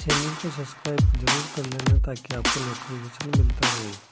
Channel को subscribe ज़रूर कर लेना ताकि आपको नोटिफिकेशन मिलता रहे।